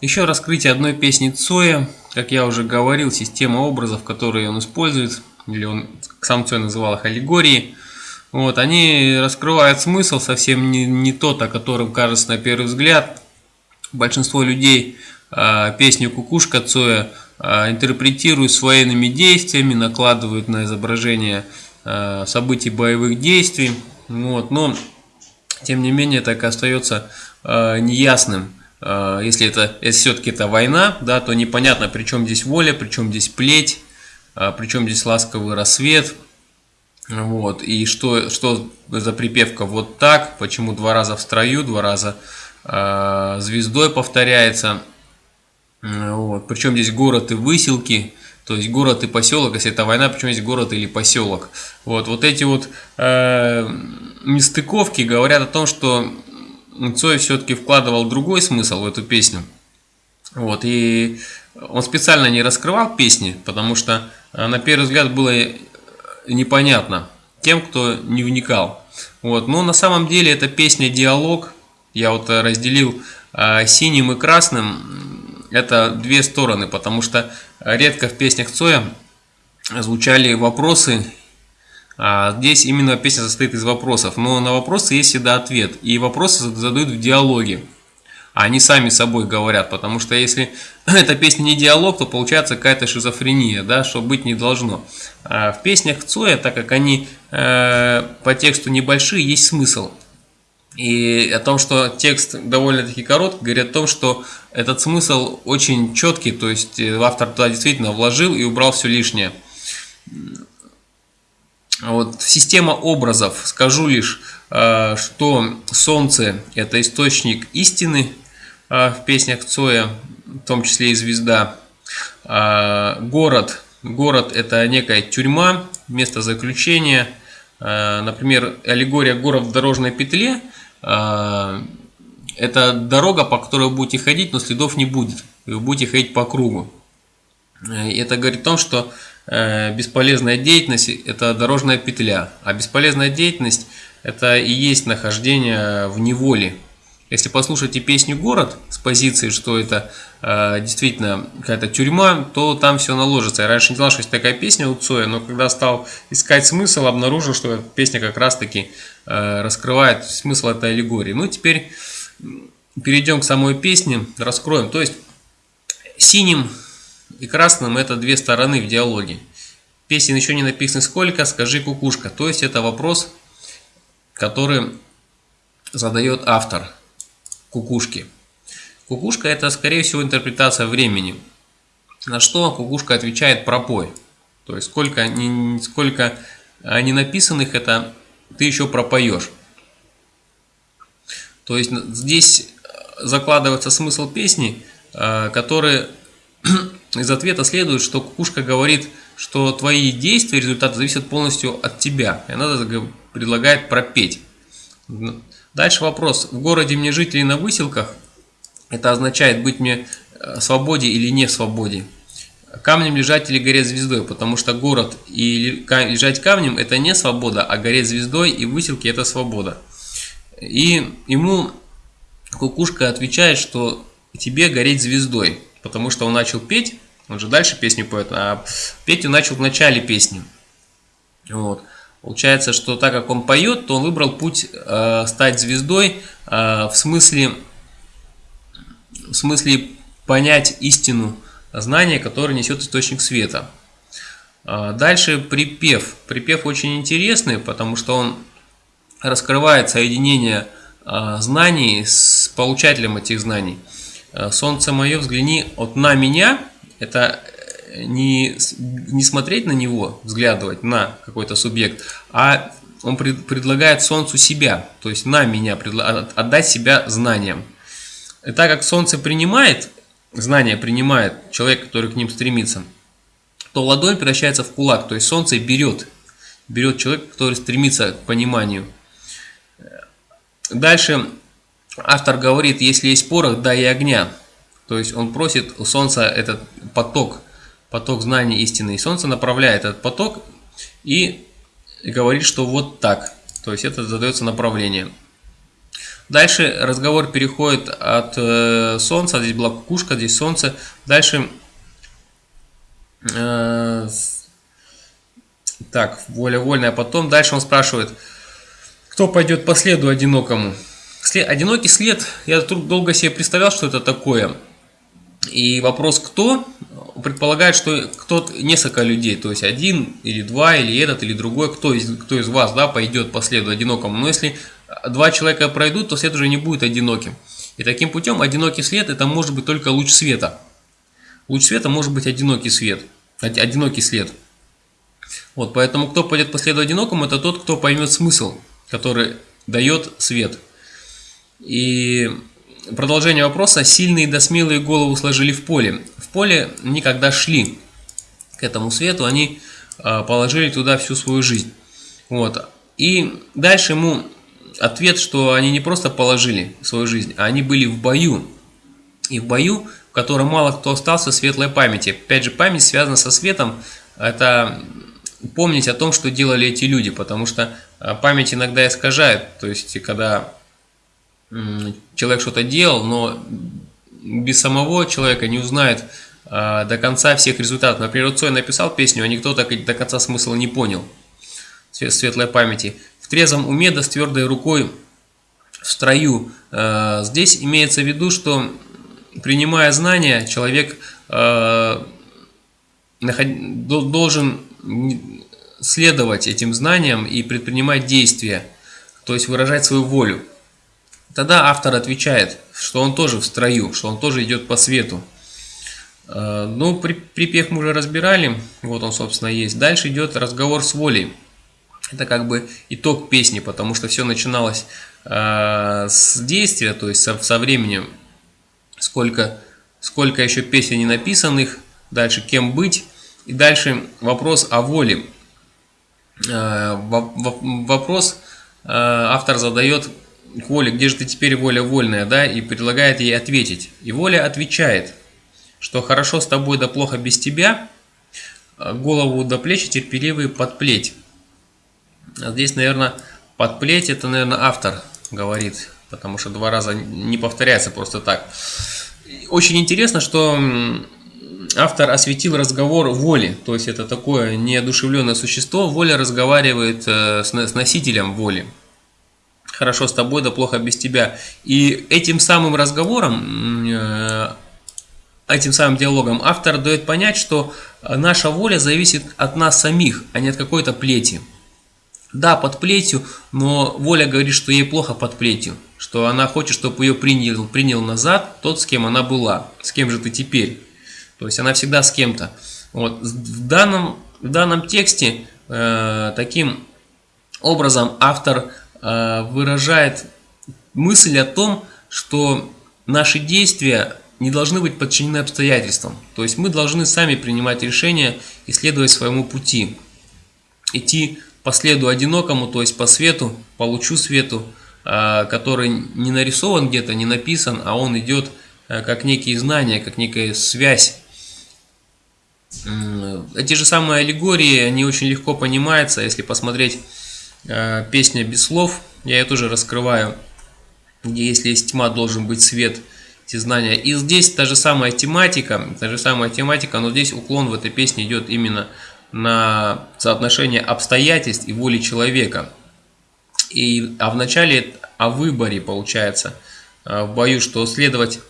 Еще раскрытие одной песни Цоя, как я уже говорил, система образов, которые он использует, или он сам Цой называл их аллегории, вот, они раскрывают смысл совсем не, не тот, о котором кажется на первый взгляд. Большинство людей э, песню «Кукушка» Цоя э, интерпретируют своими действиями, накладывают на изображение э, событий боевых действий. Вот, но, тем не менее, так и остается э, неясным. Э, если это если все-таки это война, да, то непонятно, при чем здесь воля, при чем здесь плеть, э, при чем здесь ласковый рассвет – вот, и что, что за припевка вот так, почему два раза в строю, два раза э, звездой повторяется. Вот, причем здесь город и выселки, то есть город и поселок, если это война, причем здесь город или поселок. Вот, вот эти вот э, нестыковки говорят о том, что Цой все-таки вкладывал другой смысл в эту песню. Вот, и он специально не раскрывал песни, потому что э, на первый взгляд было непонятно тем, кто не вникал. Вот. Но на самом деле эта песня «Диалог», я вот э, разделил э, синим и красным, это две стороны, потому что редко в песнях Цоя звучали вопросы, здесь именно песня состоит из вопросов, но на вопросы есть всегда ответ, и вопросы задают в диалоге они сами собой говорят, потому что если эта песня не диалог, то получается какая-то шизофрения, да, что быть не должно. А в песнях Цоя, так как они э, по тексту небольшие, есть смысл. И о том, что текст довольно-таки короткий, говорит о том, что этот смысл очень четкий, то есть э, автор туда действительно вложил и убрал все лишнее. Вот, система образов. Скажу лишь, э, что Солнце – это источник истины, а, в песнях Цоя, в том числе и «Звезда». А, город. Город – это некая тюрьма, место заключения. Например, аллегория «Город в дорожной петле» – это дорога, по которой вы будете ходить, но следов не будет. Вы будете ходить по кругу. Это говорит о том, что э, бесполезная деятельность – это дорожная петля, а бесполезная деятельность – это и есть нахождение в неволе, если послушаете песню «Город» с позиции, что это э, действительно какая-то тюрьма, то там все наложится. Я раньше не знал, что есть такая песня у Цоя, но когда стал искать смысл, обнаружил, что эта песня как раз-таки э, раскрывает смысл этой аллегории. Ну, теперь перейдем к самой песне, раскроем. То есть синим и красным это две стороны в диалоге. Песен еще не написано сколько, скажи кукушка. То есть это вопрос, который задает автор кукушки. Кукушка это скорее всего интерпретация времени. На что кукушка отвечает пропой. То есть сколько, не, сколько не написанных это ты еще пропоешь. То есть здесь закладывается смысл песни, э, который из ответа следует, что кукушка говорит, что твои действия, результаты зависят полностью от тебя. И она предлагает пропеть. Дальше вопрос. В городе мне жить или на выселках? Это означает быть мне э, свободе или не в свободе. Камнем лежать или гореть звездой, потому что город и лежать камнем это не свобода, а гореть звездой и выселки это свобода. И ему кукушка отвечает, что тебе гореть звездой, потому что он начал петь, он же дальше песню поет, а петь он начал в начале песни. Вот. Получается, что так как он поет, то он выбрал путь э, стать звездой э, в смысле в смысле понять истину знания, которое несет источник света. Э, дальше припев. Припев очень интересный, потому что он раскрывает соединение э, знаний с получателем этих знаний. Э, Солнце мое, взгляни от на меня. Это не, не смотреть на него, взглядывать на какой-то субъект, а он пред, предлагает Солнцу себя, то есть на меня, отдать себя знаниям. И так как Солнце принимает, знание принимает человек, который к ним стремится, то ладонь превращается в кулак, то есть Солнце берет, берет человека, который стремится к пониманию. Дальше автор говорит, если есть порох, дай и огня. То есть он просит у Солнца этот поток поток знаний истины. И Солнце направляет этот поток и говорит, что вот так. То есть это задается направление. Дальше разговор переходит от э, солнца, здесь была кукушка, здесь солнце. Дальше э, так, воля вольная. Потом дальше он спрашивает, кто пойдет по следу одинокому. След, одинокий след, я тут долго себе представлял, что это такое. И вопрос кто, предполагает, что кто-то, несколько людей, то есть один или два, или этот, или другой, кто из, кто из вас да, пойдет по следу одинокому. Но если два человека пройдут, то след уже не будет одиноким. И таким путем одинокий след это может быть только луч света. Луч света может быть одинокий свет, одинокий след. Вот, поэтому кто пойдет по следу одинокому, это тот, кто поймет смысл, который дает свет. И продолжение вопроса. Сильные да смелые голову сложили в поле. В поле никогда шли к этому свету, они а, положили туда всю свою жизнь. Вот. И дальше ему ответ, что они не просто положили свою жизнь, а они были в бою. И в бою, в котором мало кто остался светлой памяти. Опять же, память связана со светом. Это помнить о том, что делали эти люди, потому что а, память иногда искажает. То есть, когда человек что-то делал, но без самого человека не узнает а, до конца всех результатов. Например, Цой написал песню, а никто так до конца смысла не понял. Светлой памяти трезвом уме да с твердой рукой в строю. Э, здесь имеется в виду, что принимая знания, человек э, должен следовать этим знаниям и предпринимать действия, то есть выражать свою волю. Тогда автор отвечает, что он тоже в строю, что он тоже идет по свету. Э, ну, припев мы уже разбирали, вот он, собственно, есть. Дальше идет разговор с волей. Это как бы итог песни, потому что все начиналось э, с действия, то есть со, со временем, сколько, сколько еще песен не написанных, дальше кем быть, и дальше вопрос о воле. Э, вопрос автор задает к воле, где же ты теперь воля вольная, да, и предлагает ей ответить. И воля отвечает, что хорошо с тобой да плохо без тебя, голову до плечи терпеливые подплеть. А здесь, наверное, подплеть это, наверное, автор говорит, потому что два раза не повторяется просто так. Очень интересно, что автор осветил разговор воли, то есть это такое неодушевленное существо, воля разговаривает э, с носителем воли. Хорошо с тобой, да плохо без тебя. И этим самым разговором, э, этим самым диалогом автор дает понять, что наша воля зависит от нас самих, а не от какой-то плети. Да, под плетью, но Воля говорит, что ей плохо под плетью, что она хочет, чтобы ее принял, принял назад тот, с кем она была, с кем же ты теперь. То есть она всегда с кем-то. Вот. В, данном, в данном тексте э, таким образом автор выражает мысль о том, что наши действия не должны быть подчинены обстоятельствам. То есть мы должны сами принимать решения и следовать своему пути. Идти по следу одинокому, то есть по свету, по лучу свету, а, который не нарисован где-то, не написан, а он идет а, как некие знания, как некая связь. Эти же самые аллегории, они очень легко понимаются, если посмотреть песня без слов, я ее тоже раскрываю, где если есть тьма, должен быть свет, эти знания. И здесь та же самая тематика, та же самая тематика, но здесь уклон в этой песне идет именно на соотношение обстоятельств и воли человека. И, а в начале о выборе получается э, в бою, что следовать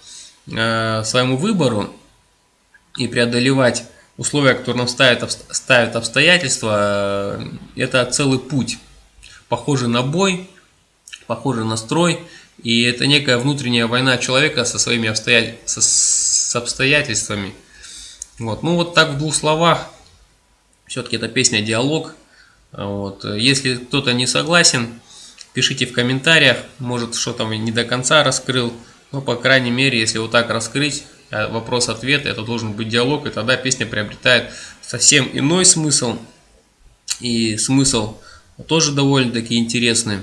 э, своему выбору и преодолевать условия, которые нам ставят, ставят обстоятельства, э, это целый путь, похожий на бой, похожий на строй, и это некая внутренняя война человека со своими обстоятель... со... с обстоятельствами. Вот. Ну вот так в двух словах все-таки эта песня диалог. Вот. Если кто-то не согласен, пишите в комментариях. Может, что-то не до конца раскрыл. Но, по крайней мере, если вот так раскрыть э, вопрос-ответ, это должен быть диалог, и тогда песня приобретает совсем иной смысл. И смысл тоже довольно-таки интересный.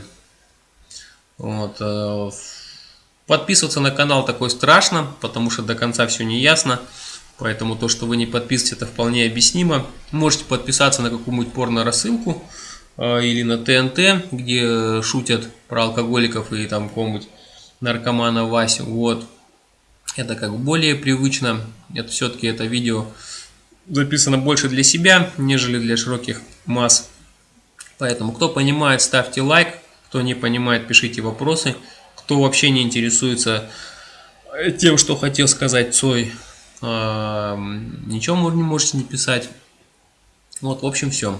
Вот. Э, подписываться на канал такой страшно, потому что до конца все не ясно. Поэтому то, что вы не подписываетесь, это вполне объяснимо. Можете подписаться на какую-нибудь порно-рассылку э, или на ТНТ, где шутят про алкоголиков и там какого-нибудь наркомана Васю. Вот. Это как более привычно. Это все-таки это видео записано больше для себя, нежели для широких масс. Поэтому, кто понимает, ставьте лайк. Кто не понимает, пишите вопросы. Кто вообще не интересуется тем, что хотел сказать Цой, а, ничего не можете не писать. Вот, в общем, все.